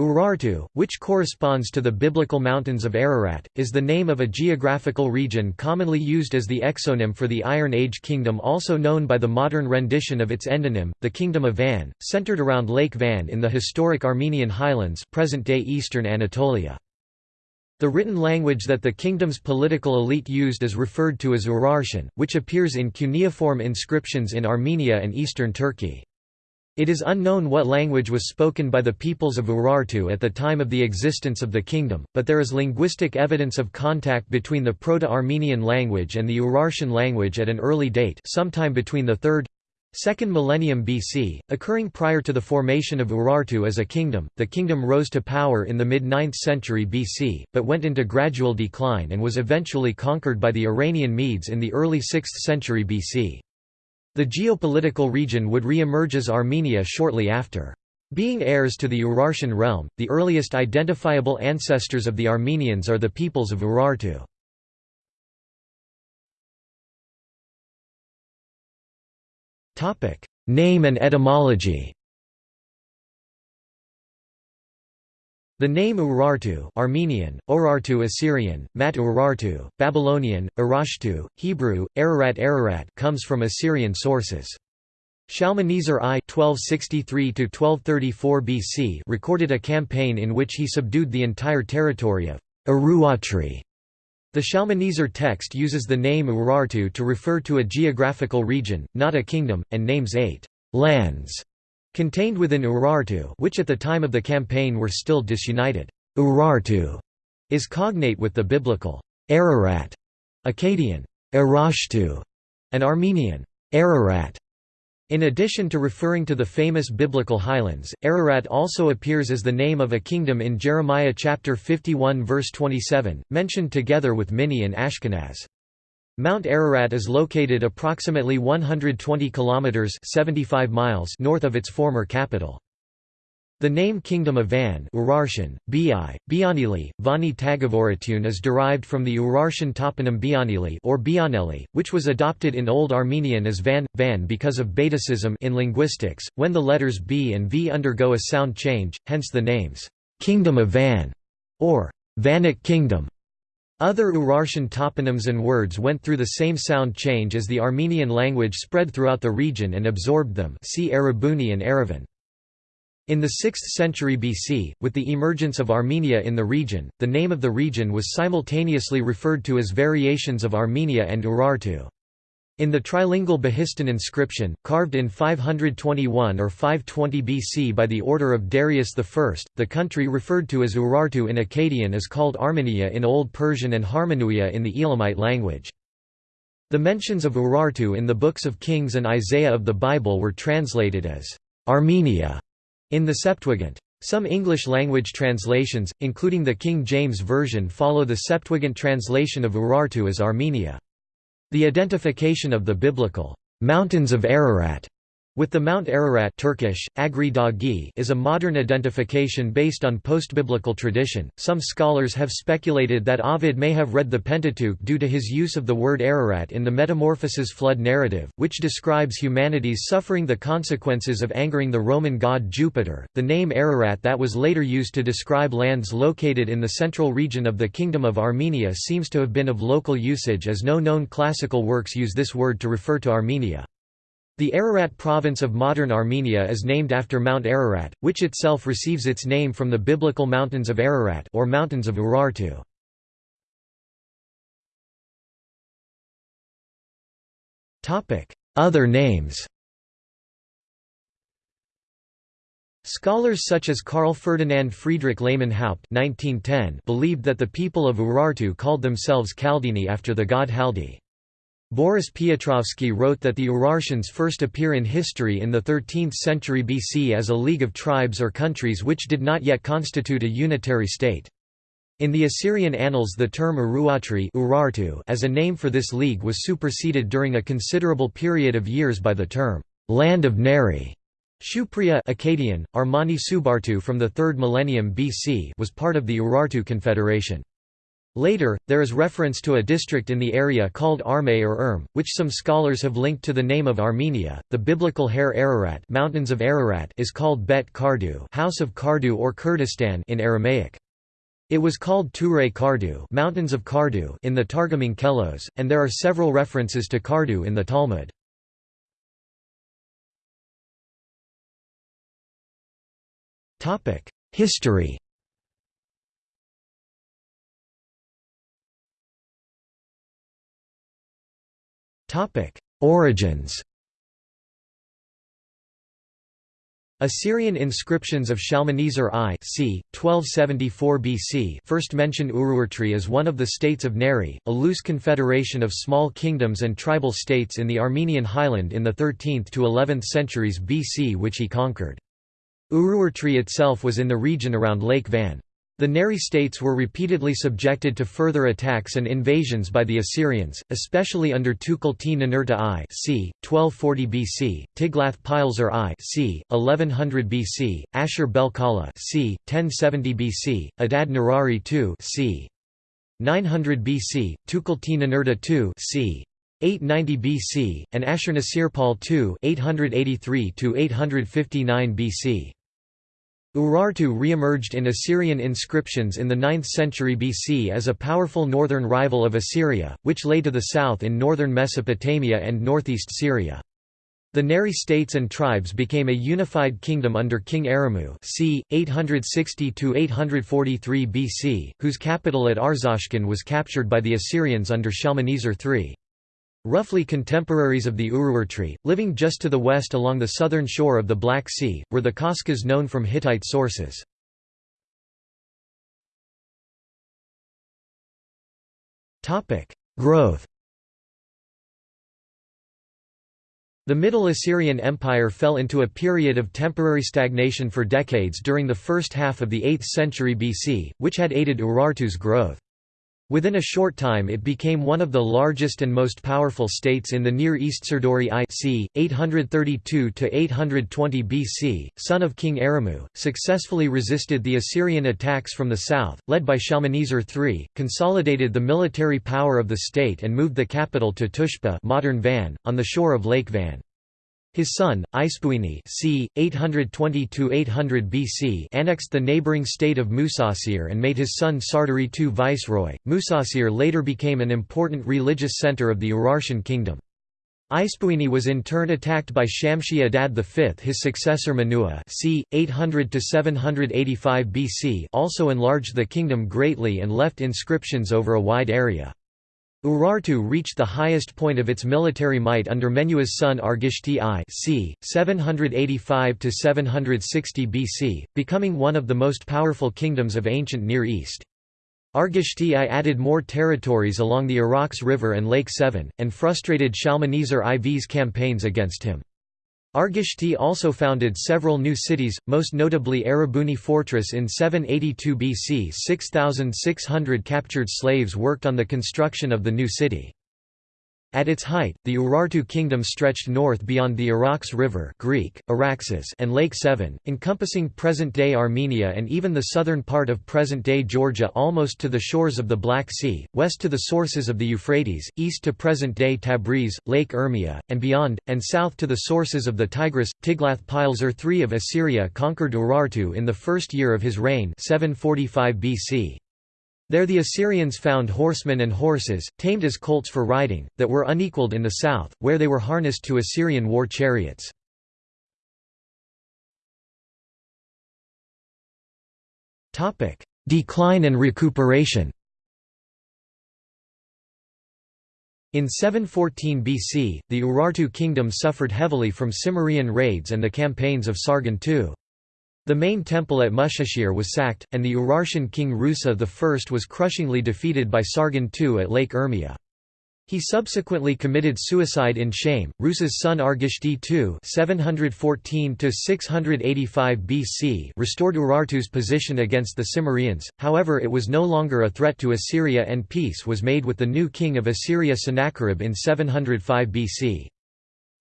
Urartu, which corresponds to the biblical mountains of Ararat, is the name of a geographical region commonly used as the exonym for the Iron Age kingdom also known by the modern rendition of its endonym, the Kingdom of Van, centered around Lake Van in the historic Armenian highlands present-day eastern Anatolia. The written language that the kingdom's political elite used is referred to as Urartian, which appears in cuneiform inscriptions in Armenia and eastern Turkey. It is unknown what language was spoken by the peoples of Urartu at the time of the existence of the kingdom, but there is linguistic evidence of contact between the Proto-Armenian language and the Urartian language at an early date sometime between the 3rd, 2nd millennium BC, occurring prior to the formation of Urartu as a kingdom. The kingdom rose to power in the mid-9th century BC, but went into gradual decline and was eventually conquered by the Iranian Medes in the early 6th century BC. The geopolitical region would re-emerge as Armenia shortly after. Being heirs to the Urartian realm, the earliest identifiable ancestors of the Armenians are the peoples of Urartu. Name and etymology The name Urartu Armenian, Orartu Assyrian, Mat Urartu, Babylonian, Urashtu, Hebrew, Ararat Ararat comes from Assyrian sources. Shalmaneser I (1263–1234 BC) recorded a campaign in which he subdued the entire territory of Uruatri. The Shalmaneser text uses the name Urartu to refer to a geographical region, not a kingdom, and names eight lands Contained within Urartu which at the time of the campaign were still disunited. Urartu is cognate with the biblical Ararat, Akkadian Arashtu, and Armenian Ararat. In addition to referring to the famous biblical highlands, Ararat also appears as the name of a kingdom in Jeremiah chapter 51 verse 27, mentioned together with Minni and Ashkenaz. Mount Ararat is located approximately 120 kilometers (75 miles) north of its former capital. The name Kingdom of Van Urartian, Bi, Bianili, Vani Tagavoratun is derived from the Urartian toponym Bianili or Bianeli, which was adopted in Old Armenian as Van, Van because of Betacism in linguistics, when the letters B and V undergo a sound change, hence the names, Kingdom of Van, or Vannic Kingdom. Other Urartian toponyms and words went through the same sound change as the Armenian language spread throughout the region and absorbed them see Erebuni and Aravan. In the 6th century BC, with the emergence of Armenia in the region, the name of the region was simultaneously referred to as variations of Armenia and Urartu. In the trilingual Behistun inscription, carved in 521 or 520 BC by the order of Darius I, the country referred to as Urartu in Akkadian is called Armenia in Old Persian and Harmanuia in the Elamite language. The mentions of Urartu in the books of Kings and Isaiah of the Bible were translated as Armenia in the Septuagint. Some English-language translations, including the King James Version follow the Septuagint translation of Urartu as Armenia. The identification of the biblical mountains of Ararat with the Mount Ararat Turkish, Agri Dagi is a modern identification based on postbiblical tradition. Some scholars have speculated that Ovid may have read the Pentateuch due to his use of the word Ararat in the Metamorphoses flood narrative, which describes humanity's suffering the consequences of angering the Roman god Jupiter. The name Ararat that was later used to describe lands located in the central region of the Kingdom of Armenia seems to have been of local usage as no known classical works use this word to refer to Armenia. The Ararat province of modern Armenia is named after Mount Ararat, which itself receives its name from the biblical mountains of Ararat or mountains of Urartu. Other names Scholars such as Carl Ferdinand Friedrich Lehmann Haupt believed that the people of Urartu called themselves Kaldini after the god Haldi. Boris Piotrovsky wrote that the Urartians first appear in history in the 13th century BC as a league of tribes or countries which did not yet constitute a unitary state. In the Assyrian annals the term Uruatri Urartu as a name for this league was superseded during a considerable period of years by the term, "'Land of Nairi". Shupriya Akkadian, Armani Subartu from the 3rd millennium BC was part of the Urartu Confederation. Later, there is reference to a district in the area called Arme or Erm, which some scholars have linked to the name of Armenia. The biblical Har Ararat, Mountains of Ararat is called Bet Kardu, House of Kardu or Kurdistan in Aramaic. It was called Ture Kardu, Mountains of Kardu in the Targum Onkelos, and there are several references to Kardu in the Talmud. Topic: History Origins Assyrian inscriptions of Shalmaneser I c. 1274 BC first mention Urartu as one of the states of Nairi, a loose confederation of small kingdoms and tribal states in the Armenian highland in the 13th to 11th centuries BC which he conquered. Urartu itself was in the region around Lake Van. The Nairi states were repeatedly subjected to further attacks and invasions by the Assyrians, especially under Tukulti-Ninurta I c. 1240 BC, Tiglath-Pileser I c. 1100 BC, Ashur-bel-Kala c. 1070 BC, Adad-nirari II c. 900 BC, Tukulti-Ninurta II c. 890 BC, and Ashurnasirpal II 883 BC. Urartu re-emerged in Assyrian inscriptions in the 9th century BC as a powerful northern rival of Assyria, which lay to the south in northern Mesopotamia and northeast Syria. The Nairi states and tribes became a unified kingdom under King Aramu c. 860–843 BC, whose capital at Arzashkun was captured by the Assyrians under Shalmaneser III. Roughly contemporaries of the Urartu, living just to the west along the southern shore of the Black Sea, were the Kashkas known from Hittite sources. Growth The Middle Assyrian Empire fell into a period of temporary stagnation for decades during the first half of the 8th century BC, which had aided Urartu's growth. Within a short time it became one of the largest and most powerful states in the Near East Sarduri I c. 832–820 BC, son of King Aramu, successfully resisted the Assyrian attacks from the south, led by Shalmaneser III, consolidated the military power of the state and moved the capital to Tushpa modern Van, on the shore of Lake Van. His son, Ispuini c. 820–800 BC annexed the neighbouring state of Musasir and made his son Sarduri II viceroy. Musasir later became an important religious centre of the Urartian kingdom. Ispuini was in turn attacked by Shamshi Adad V his successor Menua c. 800–785 BC also enlarged the kingdom greatly and left inscriptions over a wide area. Urartu reached the highest point of its military might under Menua's son Argishti I c. 785–760 BC, becoming one of the most powerful kingdoms of ancient Near East. Argishti I added more territories along the Arax River and Lake Sevan, and frustrated Shalmaneser IV's campaigns against him. Argishti also founded several new cities, most notably Erebuni Fortress in 782 BC 6,600 captured slaves worked on the construction of the new city. At its height, the Urartu kingdom stretched north beyond the Arax River Greek, Araxes and Lake Sevan, encompassing present-day Armenia and even the southern part of present-day Georgia almost to the shores of the Black Sea, west to the sources of the Euphrates, east to present-day Tabriz, Lake Urmia, and beyond, and south to the sources of the Tigris. Tiglath-Pileser III of Assyria conquered Urartu in the first year of his reign 745 BC. There the Assyrians found horsemen and horses, tamed as colts for riding, that were unequalled in the south, where they were harnessed to Assyrian war chariots. Decline and recuperation In 714 BC, the Urartu kingdom suffered heavily from Cimmerian raids and the campaigns of Sargon II. The main temple at Musasir was sacked, and the Urartian king Rusa I was crushingly defeated by Sargon II at Lake Urmia. He subsequently committed suicide in shame. Rusa's son Argishti II (714–685 BC) restored Urartu's position against the Cimmerians. However, it was no longer a threat to Assyria, and peace was made with the new king of Assyria Sennacherib in 705 BC.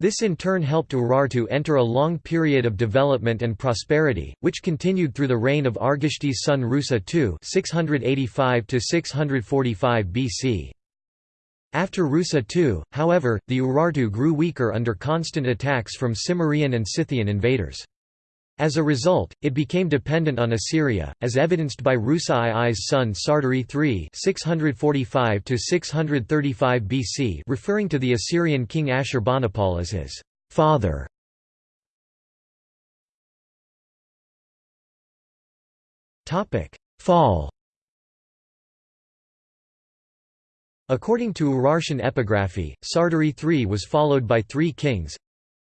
This in turn helped Urartu enter a long period of development and prosperity, which continued through the reign of Argishti's son Rusa II 685 BC. After Rusa II, however, the Urartu grew weaker under constant attacks from Cimmerian and Scythian invaders. As a result, it became dependent on Assyria, as evidenced by Rusa II's son Sarduri III 645 BC referring to the Assyrian king Ashurbanipal as his father. Fall According to Urartian epigraphy, Sarduri III was followed by three kings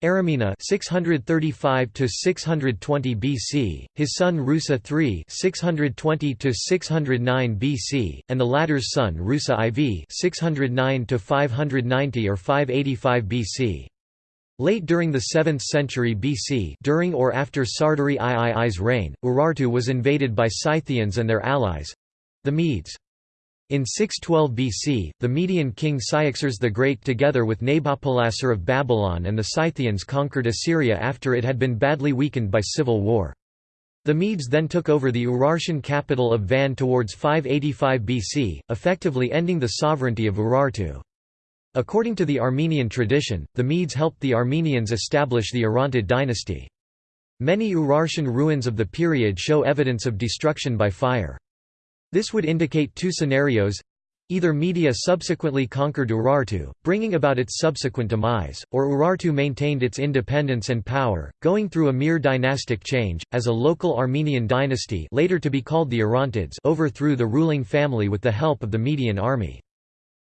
Aramina 635 to 620 BC, his son Rusa III 620 to 609 BC, and the latter's son Rusa IV 609 to 590 or 585 BC. Late during the 7th century BC during or after Sarduri III's reign, Urartu was invaded by Scythians and their allies—the Medes. In 612 BC, the Median king Cyaxares the Great together with Nabopolassar of Babylon and the Scythians conquered Assyria after it had been badly weakened by civil war. The Medes then took over the Urartian capital of Van towards 585 BC, effectively ending the sovereignty of Urartu. According to the Armenian tradition, the Medes helped the Armenians establish the Orontid dynasty. Many Urartian ruins of the period show evidence of destruction by fire. This would indicate two scenarios Either Media subsequently conquered Urartu, bringing about its subsequent demise, or Urartu maintained its independence and power, going through a mere dynastic change, as a local Armenian dynasty later to be called the Orontids overthrew the ruling family with the help of the Median army.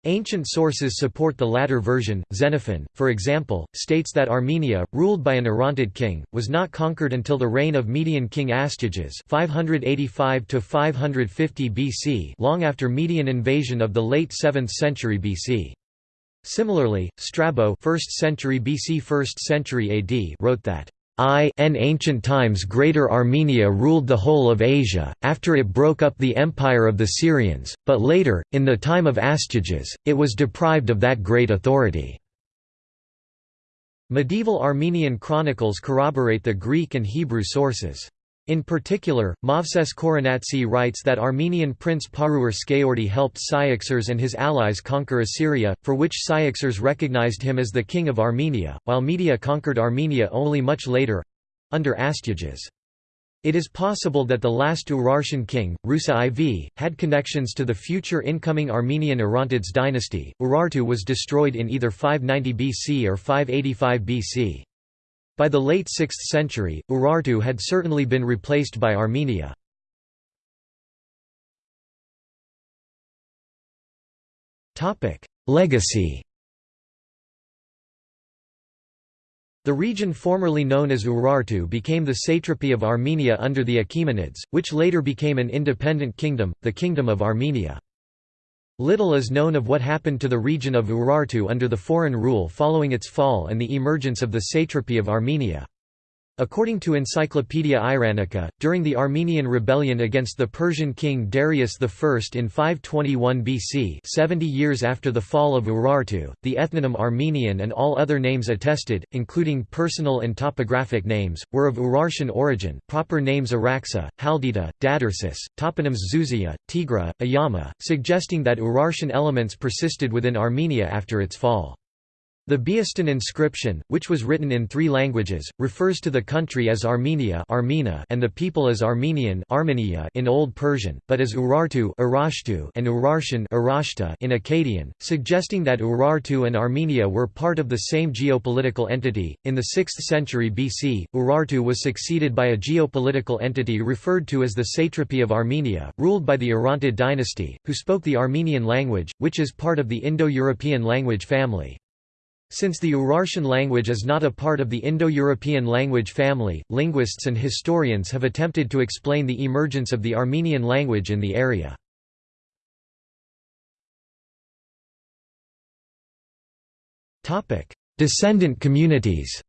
Ancient sources support the latter version. Xenophon, for example, states that Armenia, ruled by an Orontid king, was not conquered until the reign of Median king Astyages (585 to 550 BC), long after Median invasion of the late 7th century BC. Similarly, Strabo, 1st century BC, 1st century AD, wrote that I in ancient times Greater Armenia ruled the whole of Asia, after it broke up the empire of the Syrians, but later, in the time of Astyages, it was deprived of that great authority. Medieval Armenian chronicles corroborate the Greek and Hebrew sources. In particular, Movses Khorenatsi writes that Armenian prince Paruyr Skayordi helped Cyaxares and his allies conquer Assyria, for which Cyaxares recognized him as the king of Armenia, while Media conquered Armenia only much later—under Astyages. It is possible that the last Urartian king, Rusa IV, had connections to the future incoming Armenian Orontids dynasty. Urartu was destroyed in either 590 BC or 585 BC. By the late 6th century, Urartu had certainly been replaced by Armenia. Legacy The region formerly known as Urartu became the satrapy of Armenia under the Achaemenids, which later became an independent kingdom, the Kingdom of Armenia. Little is known of what happened to the region of Urartu under the foreign rule following its fall and the emergence of the satrapy of Armenia. According to Encyclopaedia Iranica, during the Armenian rebellion against the Persian king Darius I in 521 BC 70 years after the fall of Urartu, the ethnonym Armenian and all other names attested, including personal and topographic names, were of Urartian origin proper names Araxa, Haldita, Dadarsis, toponyms Zuzia, Tigra, Ayama, suggesting that Urartian elements persisted within Armenia after its fall. The Behistun inscription, which was written in three languages, refers to the country as Armenia Armena and the people as Armenian Armenia in Old Persian, but as Urartu and Urartian in Akkadian, suggesting that Urartu and Armenia were part of the same geopolitical entity. In the 6th century BC, Urartu was succeeded by a geopolitical entity referred to as the Satrapy of Armenia, ruled by the Orontid dynasty, who spoke the Armenian language, which is part of the Indo-European language family. Since the Urartian language is not a part of the Indo-European language family, linguists and historians have attempted to explain the emergence of the Armenian language in the area. Descendant communities.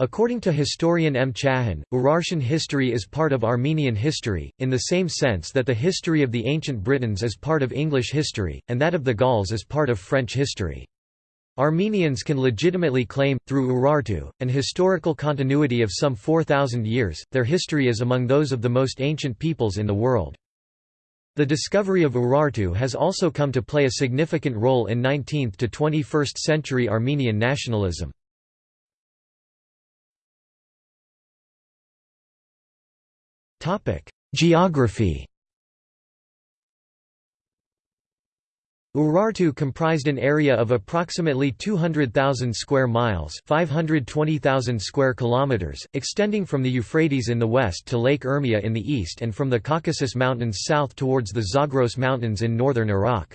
According to historian M. Chahin, Urartian history is part of Armenian history, in the same sense that the history of the ancient Britons is part of English history, and that of the Gauls is part of French history. Armenians can legitimately claim, through Urartu, an historical continuity of some 4,000 years, their history is among those of the most ancient peoples in the world. The discovery of Urartu has also come to play a significant role in 19th to 21st century Armenian nationalism. Geography Urartu comprised an area of approximately 200,000 square miles, 520,000 square kilometers, extending from the Euphrates in the west to Lake Urmia in the east and from the Caucasus Mountains south towards the Zagros Mountains in northern Iraq.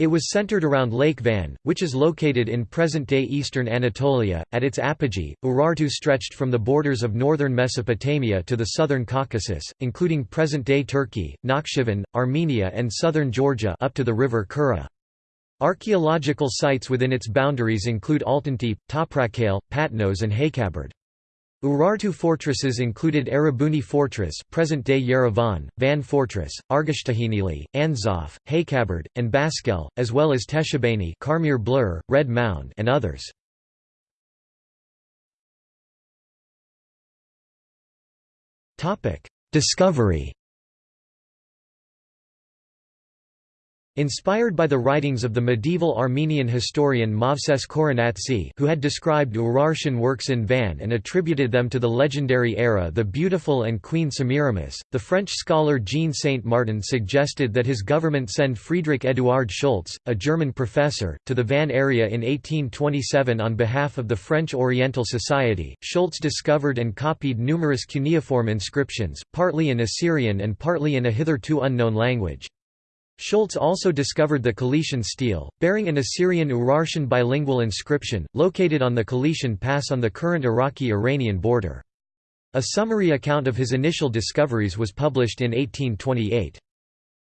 It was centered around Lake Van, which is located in present-day eastern Anatolia. At its apogee, Urartu stretched from the borders of northern Mesopotamia to the southern Caucasus, including present-day Turkey, Nakhchivan, Armenia and southern Georgia up to the river Kura. Archaeological sites within its boundaries include Altıntepe, Toprakale, Patnos and Haykaberd. Urartu fortresses included Erebuni Fortress present-day Yerevan, Van Fortress, Argishtahinili, Anzaf, Haykaberd, and Baskel, as well as Teshabani Karmir Blur, Red Mound and others. Discovery Inspired by the writings of the medieval Armenian historian Movses Khorenatsi who had described Urartian works in Van and attributed them to the legendary Ara the Beautiful and Queen Semiramis, the French scholar Jean Saint-Martin suggested that his government send Friedrich Eduard Schultz, a German professor, to the Van area in 1827 on behalf of the French Oriental Society. Schultz discovered and copied numerous cuneiform inscriptions, partly in Assyrian and partly in a hitherto unknown language. Schultz also discovered the Kelishin stele, bearing an Assyrian-Urartian bilingual inscription, located on the Kelishin Pass on the current Iraqi-Iranian border. A summary account of his initial discoveries was published in 1828.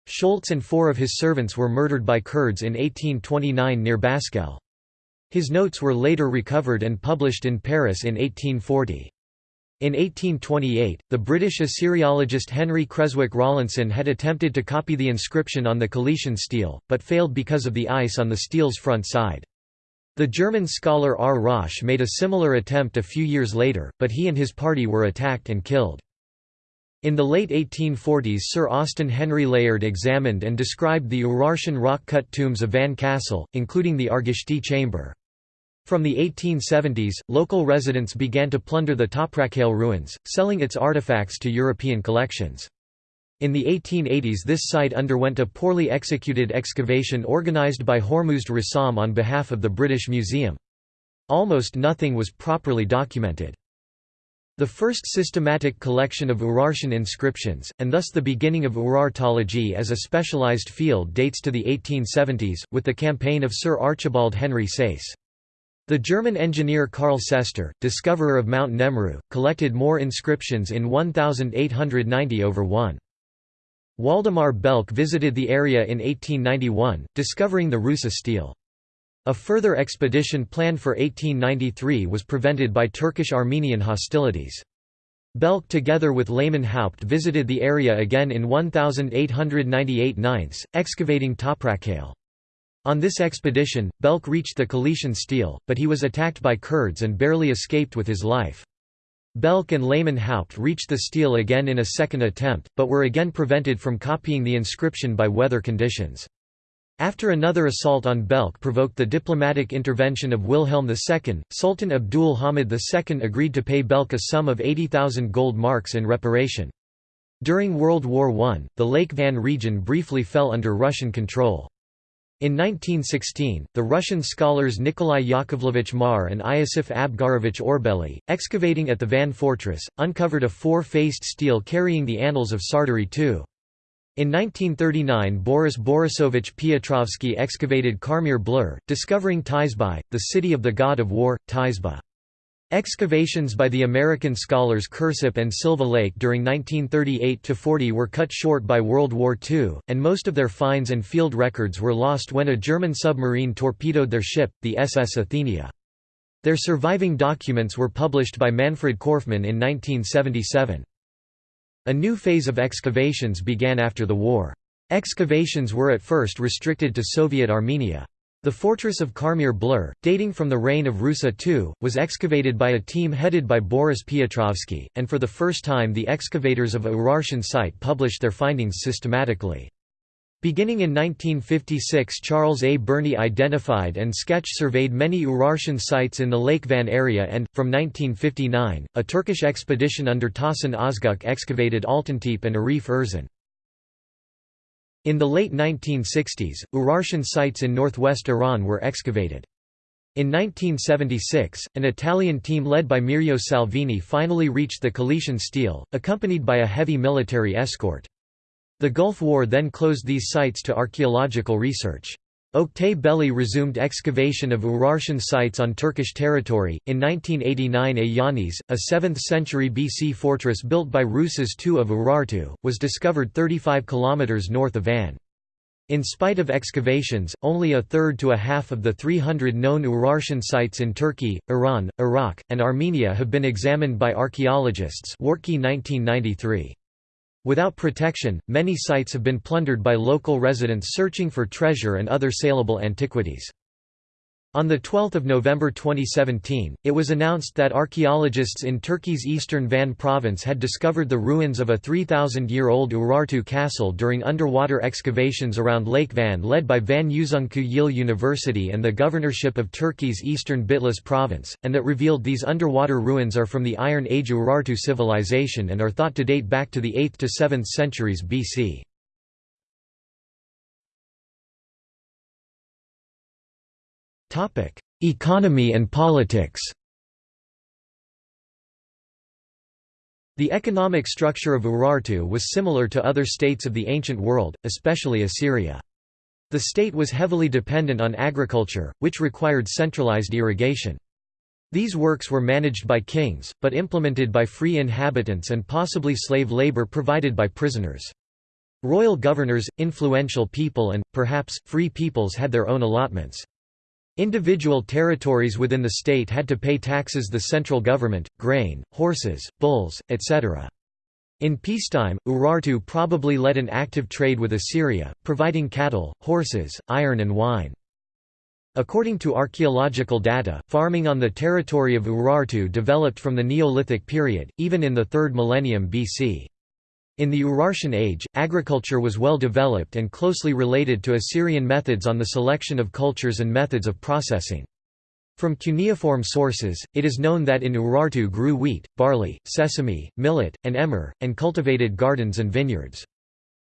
Schultz and four of his servants were murdered by Kurds in 1829 near Baskel. His notes were later recovered and published in Paris in 1840. In 1828, the British Assyriologist Henry Creswick Rawlinson had attempted to copy the inscription on the Kelishin stele, but failed because of the ice on the stele's front side. The German scholar R. Rosch made a similar attempt a few years later, but he and his party were attacked and killed. In the late 1840s Sir Austen Henry Layard examined and described the Urartian rock-cut tombs of Van Castle, including the Argishti chamber. From the 1870s, local residents began to plunder the Toprakale ruins, selling its artifacts to European collections. In the 1880s this site underwent a poorly executed excavation organised by Hormuzd Rassam on behalf of the British Museum. Almost nothing was properly documented. The first systematic collection of Urartian inscriptions, and thus the beginning of Urartology as a specialised field dates to the 1870s, with the campaign of Sir Archibald Henry Sayce. The German engineer Karl Sester, discoverer of Mount Nemrut, collected more inscriptions in 1890 over 1. Waldemar Belck visited the area in 1891, discovering the Rusa stele. A further expedition planned for 1893 was prevented by Turkish-Armenian hostilities. Belck together with Lehmann Haupt visited the area again in 1898 9, excavating Toprakale. On this expedition, Belck reached the Kelishin stele, but he was attacked by Kurds and barely escaped with his life. Belck and Lehmann Haupt reached the stele again in a second attempt, but were again prevented from copying the inscription by weather conditions. After another assault on Belck provoked the diplomatic intervention of Wilhelm II, Sultan Abdul Hamid II agreed to pay Belck a sum of 80,000 gold marks in reparation. During World War I, the Lake Van region briefly fell under Russian control. In 1916, the Russian scholars Nikolai Yakovlevich Marr and Iosif Abgarovich Orbeli, excavating at the Van Fortress, uncovered a four-faced stele carrying the annals of Sarduri II. In 1939 Boris Borisovich Piotrovsky excavated Karmir Blur, discovering Tizby, the city of the god of war, Tizba. Excavations by the American scholars Kirsopp and Silva Lake during 1938–40 were cut short by World War II, and most of their finds and field records were lost when a German submarine torpedoed their ship, the SS Athenia. Their surviving documents were published by Manfred Korfmann in 1977. A new phase of excavations began after the war. Excavations were at first restricted to Soviet Armenia. The fortress of Karmir Blur, dating from the reign of Rusa II, was excavated by a team headed by Boris Piotrovsky, and for the first time the excavators of a Urartian site published their findings systematically. Beginning in 1956 Charles A. Burney identified and sketch-surveyed many Urartian sites in the Lake Van area and, from 1959, a Turkish expedition under Tahsin Özgüç excavated Altıntepe and Arif Erzin. In the late 1960s, Urartian sites in northwest Iran were excavated. In 1976, an Italian team led by Mirjo Salvini finally reached the Kelishin Stele, accompanied by a heavy military escort. The Gulf War then closed these sites to archaeological research. Oktay Belli resumed excavation of Urartian sites on Turkish territory. In 1989, Ayanis, a 7th century BC fortress built by Rusas II of Urartu, was discovered 35 km north of Van. In spite of excavations, only a third to a half of the 300 known Urartian sites in Turkey, Iran, Iraq, and Armenia have been examined by archaeologists. 1993. Without protection, many sites have been plundered by local residents searching for treasure and other saleable antiquities. On 12 November 2017, it was announced that archaeologists in Turkey's eastern Van province had discovered the ruins of a 3,000-year-old Urartu castle during underwater excavations around Lake Van led by Van Yüzüncü Yıl University and the governorship of Turkey's eastern Bitlis province, and that revealed these underwater ruins are from the Iron Age Urartu civilization and are thought to date back to the 8th to 7th centuries BC. Economy and politics The economic structure of Urartu was similar to other states of the ancient world, especially Assyria. The state was heavily dependent on agriculture, which required centralized irrigation. These works were managed by kings, but implemented by free inhabitants and possibly slave labor provided by prisoners. Royal governors, influential people and, perhaps, free peoples had their own allotments. Individual territories within the state had to pay taxes the central government, grain, horses, bulls, etc. In peacetime, Urartu probably led an active trade with Assyria, providing cattle, horses, iron and wine. According to archaeological data, farming on the territory of Urartu developed from the Neolithic period, even in the 3rd millennium BC. In the Urartian age, agriculture was well developed and closely related to Assyrian methods on the selection of cultures and methods of processing. From cuneiform sources, it is known that in Urartu grew wheat, barley, sesame, millet, and emmer, and cultivated gardens and vineyards.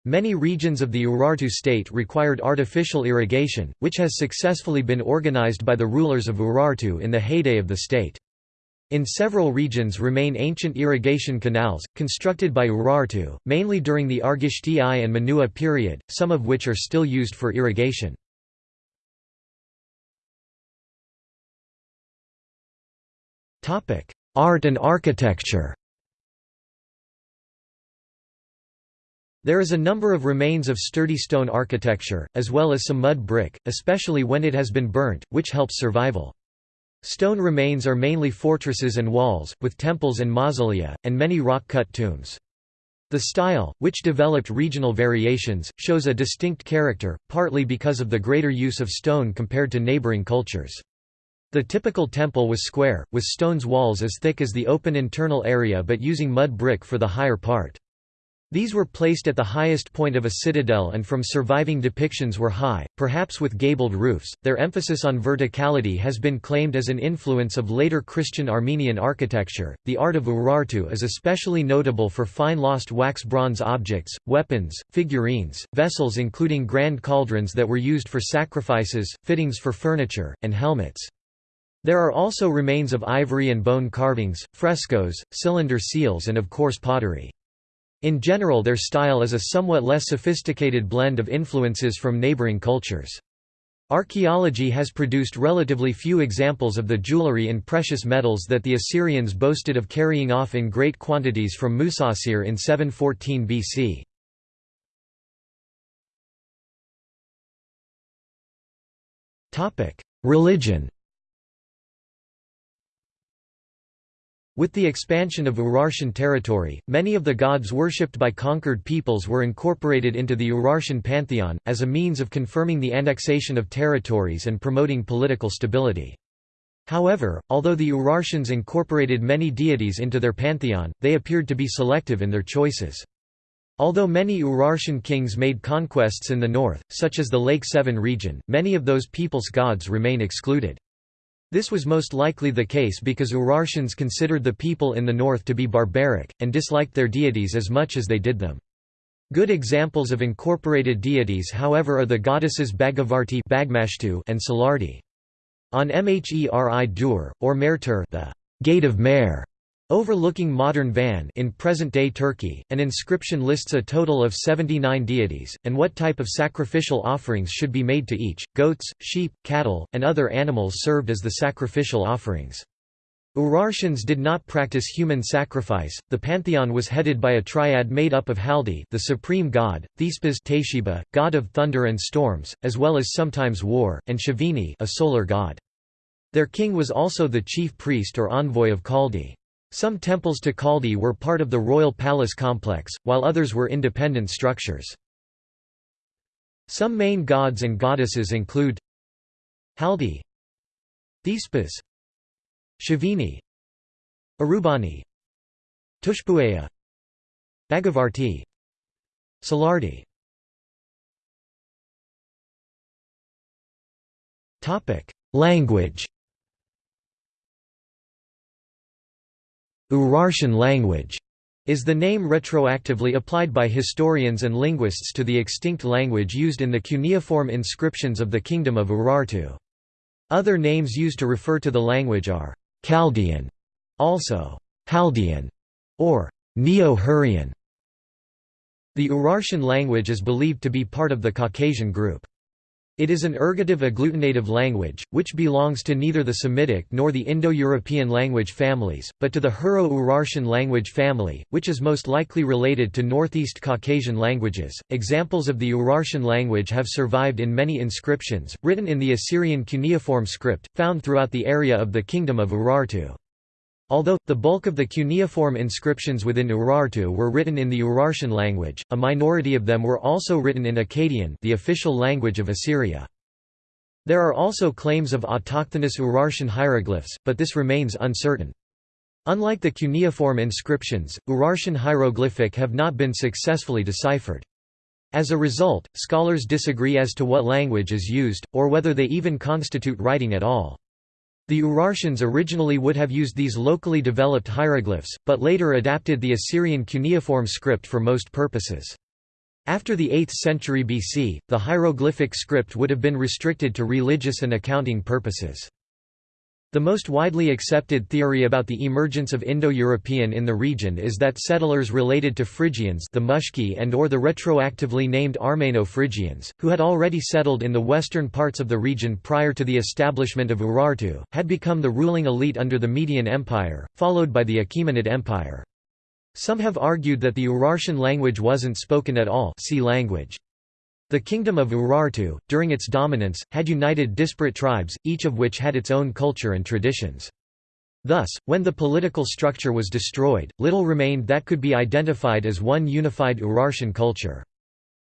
Many regions of the Urartu state required artificial irrigation, which has successfully been organized by the rulers of Urartu in the heyday of the state. In several regions remain ancient irrigation canals, constructed by Urartu, mainly during the Argishti I and Menua period, some of which are still used for irrigation. Art and architecture There is a number of remains of sturdy stone architecture, as well as some mud brick, especially when it has been burnt, which helps survival. Stone remains are mainly fortresses and walls, with temples and mausolea, and many rock-cut tombs. The style, which developed regional variations, shows a distinct character, partly because of the greater use of stone compared to neighboring cultures. The typical temple was square, with stone's walls as thick as the open internal area but using mud brick for the higher part. These were placed at the highest point of a citadel and from surviving depictions were high, perhaps with gabled roofs. Their emphasis on verticality has been claimed as an influence of later Christian Armenian architecture. The art of Urartu is especially notable for fine lost wax bronze objects, weapons, figurines, vessels including grand cauldrons that were used for sacrifices, fittings for furniture, and helmets. There are also remains of ivory and bone carvings, frescoes, cylinder seals and of course pottery. In general their style is a somewhat less sophisticated blend of influences from neighboring cultures. Archaeology has produced relatively few examples of the jewelry and precious metals that the Assyrians boasted of carrying off in great quantities from Musasir in 714 BC. Religion With the expansion of Urartian territory, many of the gods worshipped by conquered peoples were incorporated into the Urartian pantheon, as a means of confirming the annexation of territories and promoting political stability. However, although the Urartians incorporated many deities into their pantheon, they appeared to be selective in their choices. Although many Urartian kings made conquests in the north, such as the Lake Sevan region, many of those peoples' gods remain excluded. This was most likely the case because Urartians considered the people in the north to be barbaric, and disliked their deities as much as they did them. Good examples of incorporated deities however are the goddesses Bhagavarti and Salardi. On Mheri Dur, or Mertur the Gate of Mer, Overlooking modern Van in present-day Turkey, an inscription lists a total of 79 deities, and what type of sacrificial offerings should be made to each. Goats, sheep, cattle, and other animals served as the sacrificial offerings. Urartians did not practice human sacrifice. The pantheon was headed by a triad made up of Haldi, the supreme god, Thespis Teshiba, god of thunder and storms, as well as sometimes war, and Shavini, a solar god. Their king was also the chief priest or envoy of Kaldi. Some temples to Kaldi were part of the royal palace complex, while others were independent structures. Some main gods and goddesses include Haldi Thespis Shavini Arubani Tushpuaya Bhagavarti Salardi Language Urartian language is the name retroactively applied by historians and linguists to the extinct language used in the cuneiform inscriptions of the Kingdom of Urartu. Other names used to refer to the language are Chaldean, also Haldean, or Neo-Hurrian. The Urartian language is believed to be part of the Caucasian group. It is an ergative agglutinative language, which belongs to neither the Semitic nor the Indo-European language families, but to the Hurro-Urartian language family, which is most likely related to Northeast Caucasian languages. Examples of the Urartian language have survived in many inscriptions, written in the Assyrian cuneiform script, found throughout the area of the Kingdom of Urartu. Although, the bulk of the cuneiform inscriptions within Urartu were written in the Urartian language, a minority of them were also written in Akkadian the official language of Assyria. There are also claims of autochthonous Urartian hieroglyphs, but this remains uncertain. Unlike the cuneiform inscriptions, Urartian hieroglyphic have not been successfully deciphered. As a result, scholars disagree as to what language is used, or whether they even constitute writing at all. The Urartians originally would have used these locally developed hieroglyphs, but later adapted the Assyrian cuneiform script for most purposes. After the 8th century BC, the hieroglyphic script would have been restricted to religious and accounting purposes. The most widely accepted theory about the emergence of Indo-European in the region is that settlers related to Phrygians the Mushki and or the retroactively named Armeno-Phrygians, who had already settled in the western parts of the region prior to the establishment of Urartu, had become the ruling elite under the Median Empire, followed by the Achaemenid Empire. Some have argued that the Urartian language wasn't spoken at all see language. The kingdom of Urartu, during its dominance, had united disparate tribes, each of which had its own culture and traditions. Thus, when the political structure was destroyed, little remained that could be identified as one unified Urartian culture.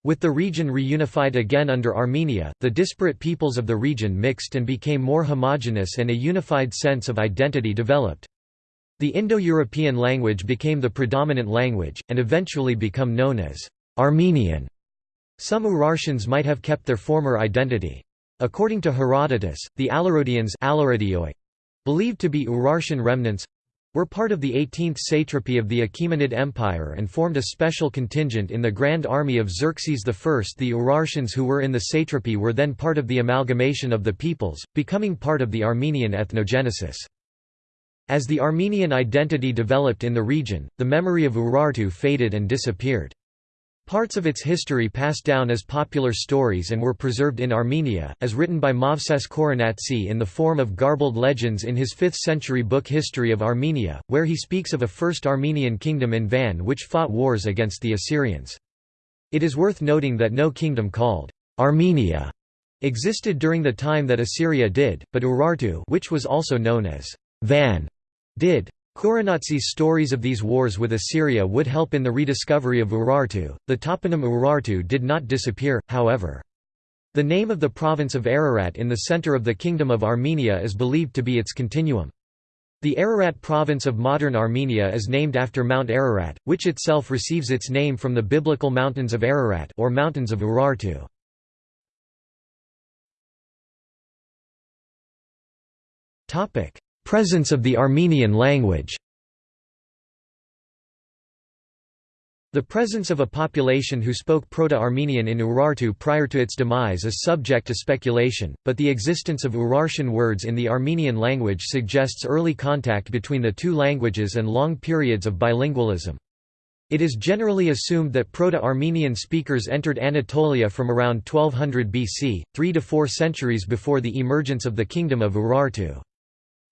With the region reunified again under Armenia, the disparate peoples of the region mixed and became more homogeneous and a unified sense of identity developed. The Indo-European language became the predominant language, and eventually became known as Armenian. Some Urartians might have kept their former identity. According to Herodotus, the Alarodians believed to be Urartian remnants were part of the 18th satrapy of the Achaemenid Empire and formed a special contingent in the Grand Army of Xerxes I. The Urartians who were in the satrapy were then part of the amalgamation of the peoples, becoming part of the Armenian ethnogenesis. As the Armenian identity developed in the region, the memory of Urartu faded and disappeared. Parts of its history passed down as popular stories and were preserved in Armenia, as written by Movses Khorenatsi in the form of garbled legends in his 5th-century book History of Armenia, where he speaks of a first Armenian kingdom in Van which fought wars against the Assyrians. It is worth noting that no kingdom called Armenia existed during the time that Assyria did, but Urartu which was also known as Van did. Khorenatsi's stories of these wars with Assyria would help in the rediscovery of Urartu. The toponym Urartu did not disappear, however. The name of the province of Ararat in the center of the Kingdom of Armenia is believed to be its continuum. The Ararat province of modern Armenia is named after Mount Ararat, which itself receives its name from the biblical mountains of Ararat or mountains of Urartu. Presence of the Armenian language The presence of a population who spoke Proto-Armenian in Urartu prior to its demise is subject to speculation, but the existence of Urartian words in the Armenian language suggests early contact between the two languages and long periods of bilingualism. It is generally assumed that Proto-Armenian speakers entered Anatolia from around 1200 BC, three to four centuries before the emergence of the Kingdom of Urartu.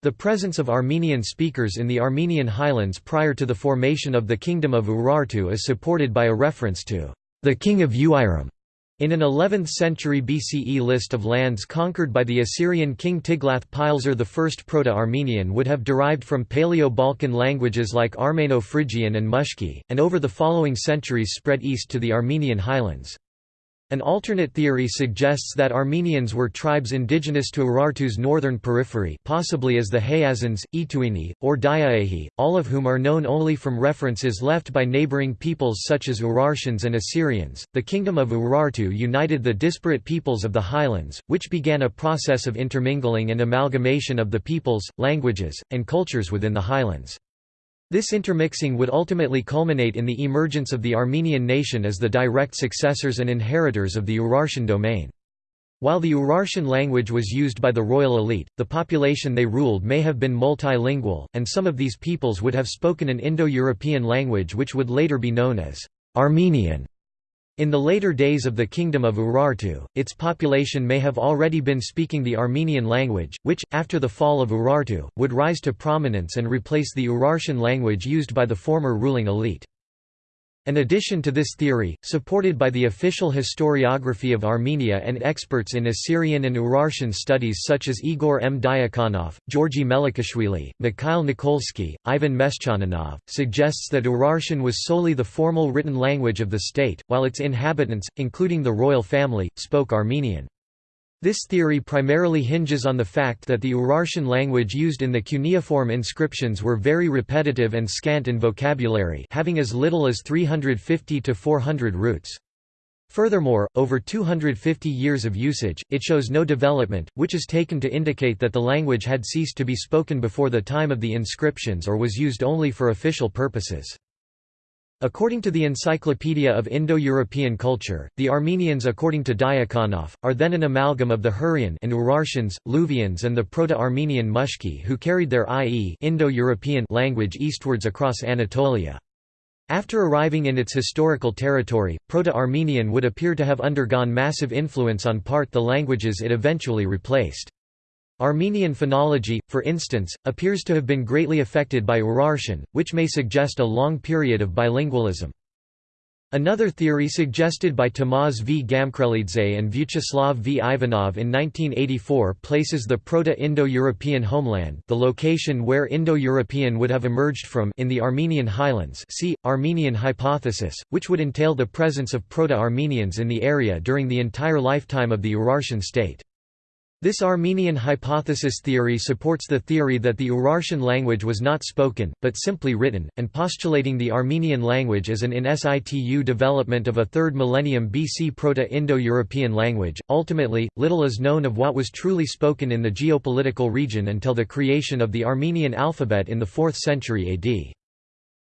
The presence of Armenian speakers in the Armenian highlands prior to the formation of the Kingdom of Urartu is supported by a reference to the king of Uiram in an 11th century BCE list of lands conquered by the Assyrian king Tiglath-Pileser I Proto-Armenian would have derived from Paleo-Balkan languages like Armeno-Phrygian and Mushki, and over the following centuries spread east to the Armenian highlands. An alternate theory suggests that Armenians were tribes indigenous to Urartu's northern periphery possibly as the Hayazans, Etiuni, or Diauehi, all of whom are known only from references left by neighboring peoples such as Urartians and Assyrians. The Kingdom of Urartu united the disparate peoples of the highlands, which began a process of intermingling and amalgamation of the peoples, languages, and cultures within the highlands. This intermixing would ultimately culminate in the emergence of the Armenian nation as the direct successors and inheritors of the Urartian domain. While the Urartian language was used by the royal elite, the population they ruled may have been multilingual, and some of these peoples would have spoken an Indo-European language which would later be known as Armenian. In the later days of the Kingdom of Urartu, its population may have already been speaking the Armenian language, which, after the fall of Urartu, would rise to prominence and replace the Urartian language used by the former ruling elite. An addition to this theory, supported by the official historiography of Armenia and experts in Assyrian and Urartian studies such as Igor M. Diakonov, Georgi Melikishvili, Mikhail Nikolsky, Ivan Meshchaninov, suggests that Urartian was solely the formal written language of the state, while its inhabitants, including the royal family, spoke Armenian. This theory primarily hinges on the fact that the Urartian language used in the cuneiform inscriptions were very repetitive and scant in vocabulary having as little as 350 to 400 roots. Furthermore, over 250 years of usage, it shows no development, which is taken to indicate that the language had ceased to be spoken before the time of the inscriptions or was used only for official purposes. According to the Encyclopedia of Indo-European Culture, the Armenians according to Diakonov, are then an amalgam of the Hurrian and Urartians, Luvians and the Proto-Armenian Mushki who carried their i.e. Indo-European language eastwards across Anatolia. After arriving in its historical territory, Proto-Armenian would appear to have undergone massive influence on part the languages it eventually replaced. Armenian phonology, for instance, appears to have been greatly affected by Urartian, which may suggest a long period of bilingualism. Another theory suggested by Tamaz V. Gamkrelidze and Vyacheslav V. Ivanov in 1984 places the Proto-Indo-European homeland the location where Indo-European would have emerged from in the Armenian highlands see, Armenian hypothesis, which would entail the presence of Proto-Armenians in the area during the entire lifetime of the Urartian state. This Armenian hypothesis theory supports the theory that the Urartian language was not spoken, but simply written, and postulating the Armenian language as an in situ development of a 3rd millennium BC Proto-Indo-European language. Ultimately, little is known of what was truly spoken in the geopolitical region until the creation of the Armenian alphabet in the 4th century AD.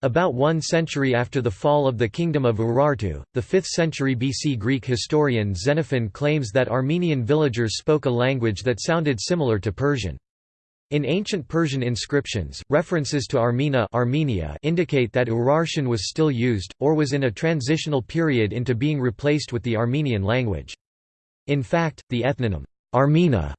About one century after the fall of the Kingdom of Urartu, the 5th century BC Greek historian Xenophon claims that Armenian villagers spoke a language that sounded similar to Persian. In ancient Persian inscriptions, references to Armena Armenia indicate that Urartian was still used, or was in a transitional period into being replaced with the Armenian language. In fact, the ethnonym, Armena,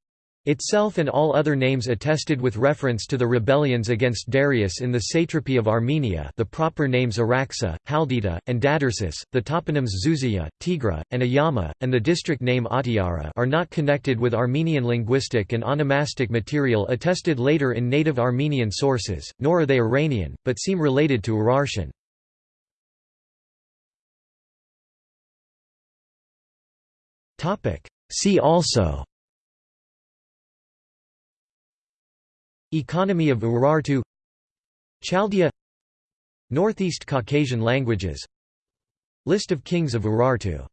Itself and all other names attested with reference to the rebellions against Darius in the satrapy of Armenia the proper names Araxa, Haldita, and Dadarsus, the toponyms Zuzia, Tigra, and Ayama, and the district name Atiara are not connected with Armenian linguistic and onomastic material attested later in native Armenian sources, nor are they Iranian, but seem related to Urartian. See also Economy of Urartu Chaldea Northeast Caucasian languages. List of kings of Urartu